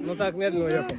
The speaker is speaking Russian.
Ну так медленно уехал.